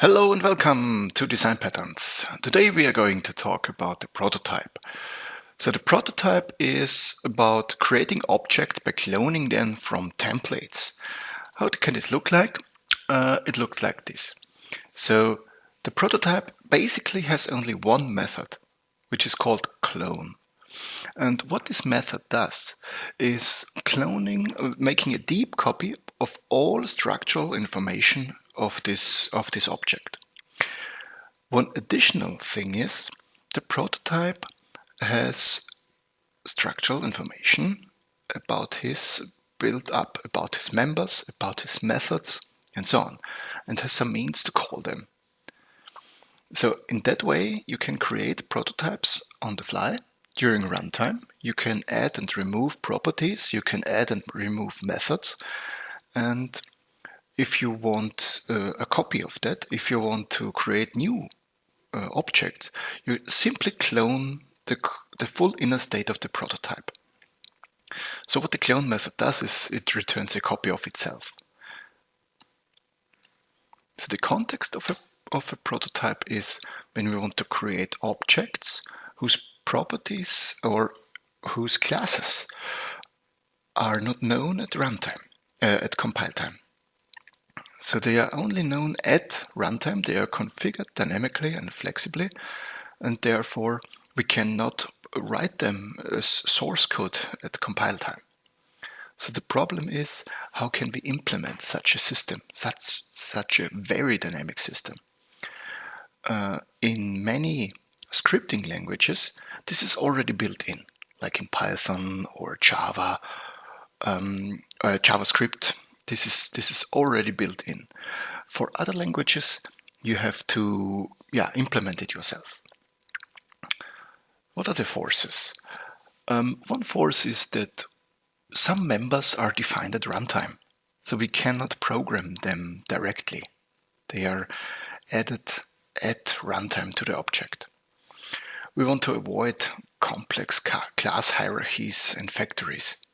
Hello and welcome to Design Patterns. Today we are going to talk about the prototype. So the prototype is about creating objects by cloning them from templates. How can it look like? Uh, it looks like this. So the prototype basically has only one method, which is called clone. And what this method does is cloning, uh, making a deep copy of all structural information of this, of this object. One additional thing is the prototype has structural information about his build up, about his members, about his methods, and so on, and has some means to call them. So in that way, you can create prototypes on the fly during runtime. You can add and remove properties, you can add and remove methods, and if you want uh, a copy of that, if you want to create new uh, objects, you simply clone the, the full inner state of the prototype. So what the clone method does is it returns a copy of itself. So the context of a, of a prototype is when we want to create objects whose properties or whose classes are not known at runtime, uh, at compile time. So they are only known at runtime, they are configured dynamically and flexibly, and therefore we cannot write them as source code at compile time. So the problem is, how can we implement such a system, such, such a very dynamic system? Uh, in many scripting languages, this is already built in, like in Python or Java, um, uh, JavaScript, this is, this is already built in. For other languages, you have to yeah, implement it yourself. What are the forces? Um, one force is that some members are defined at runtime, so we cannot program them directly. They are added at runtime to the object. We want to avoid complex class hierarchies and factories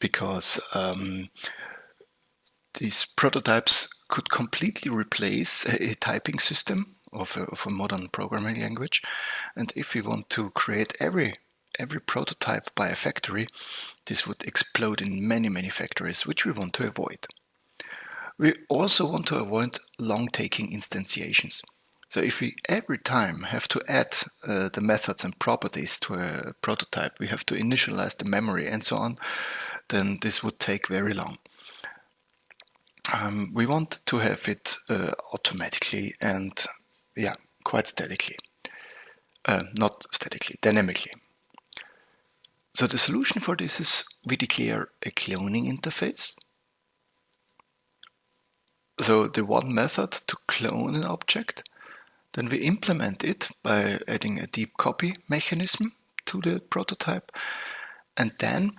because um, these prototypes could completely replace a, a typing system of a, of a, modern programming language. And if we want to create every every prototype by a factory, this would explode in many, many factories, which we want to avoid. We also want to avoid long-taking instantiations. So if we every time have to add uh, the methods and properties to a prototype, we have to initialize the memory and so on, then this would take very long. Um, we want to have it uh, automatically and yeah, quite statically. Uh, not statically, dynamically. So the solution for this is we declare a cloning interface. So the one method to clone an object, then we implement it by adding a deep copy mechanism to the prototype. And then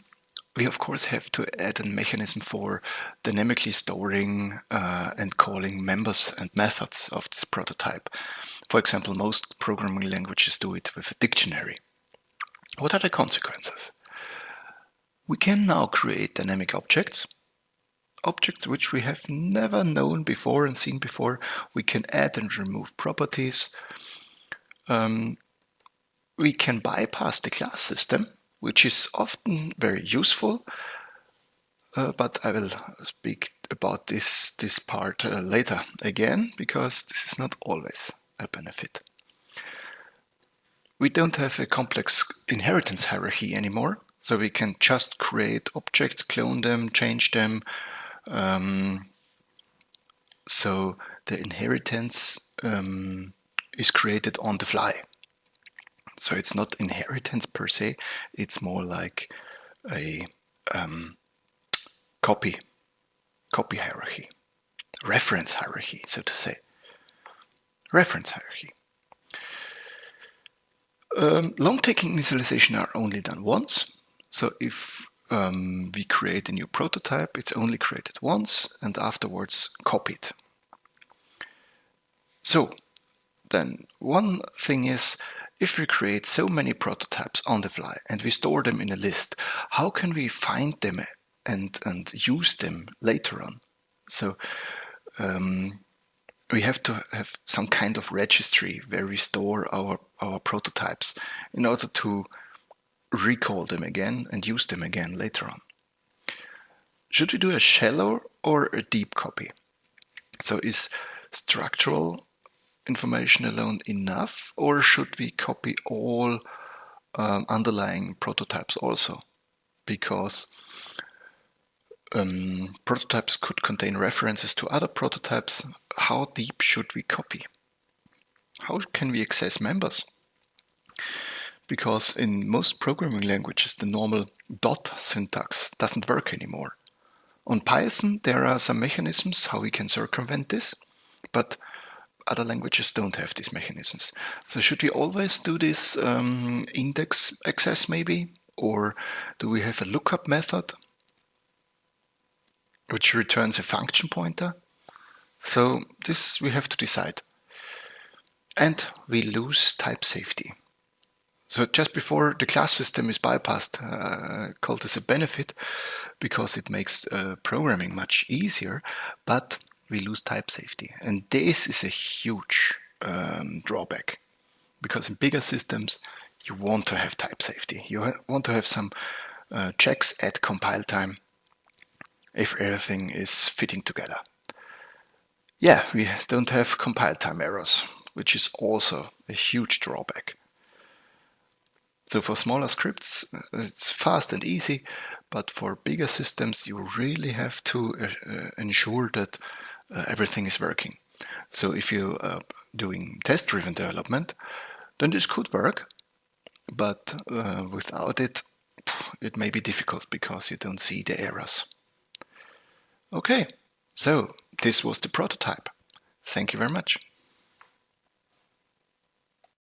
we of course have to add a mechanism for dynamically storing uh, and calling members and methods of this prototype. For example, most programming languages do it with a dictionary. What are the consequences? We can now create dynamic objects, objects which we have never known before and seen before. We can add and remove properties. Um, we can bypass the class system which is often very useful, uh, but I will speak about this, this part uh, later again, because this is not always a benefit. We don't have a complex inheritance hierarchy anymore, so we can just create objects, clone them, change them. Um, so the inheritance um, is created on the fly. So it's not inheritance per se, it's more like a um, copy, copy hierarchy, reference hierarchy, so to say. Reference hierarchy. Um, long-taking initialization are only done once. So if um, we create a new prototype, it's only created once and afterwards copied. So then one thing is if we create so many prototypes on the fly and we store them in a list, how can we find them and, and use them later on? So um, we have to have some kind of registry where we store our, our prototypes in order to recall them again and use them again later on. Should we do a shallow or a deep copy? So is structural information alone enough or should we copy all um, underlying prototypes also? Because um, prototypes could contain references to other prototypes. How deep should we copy? How can we access members? Because in most programming languages, the normal dot syntax doesn't work anymore. On Python, there are some mechanisms how we can circumvent this, but other languages don't have these mechanisms. So should we always do this um, index access maybe? Or do we have a lookup method which returns a function pointer? So this we have to decide. And we lose type safety. So just before the class system is bypassed, uh, called as a benefit, because it makes uh, programming much easier, but we lose type safety. And this is a huge um, drawback because in bigger systems, you want to have type safety. You want to have some uh, checks at compile time if everything is fitting together. Yeah, we don't have compile time errors, which is also a huge drawback. So for smaller scripts, uh, it's fast and easy, but for bigger systems, you really have to uh, uh ensure that everything is working. So if you're uh, doing test-driven development, then this could work, but uh, without it, it may be difficult because you don't see the errors. Okay, so this was the prototype. Thank you very much.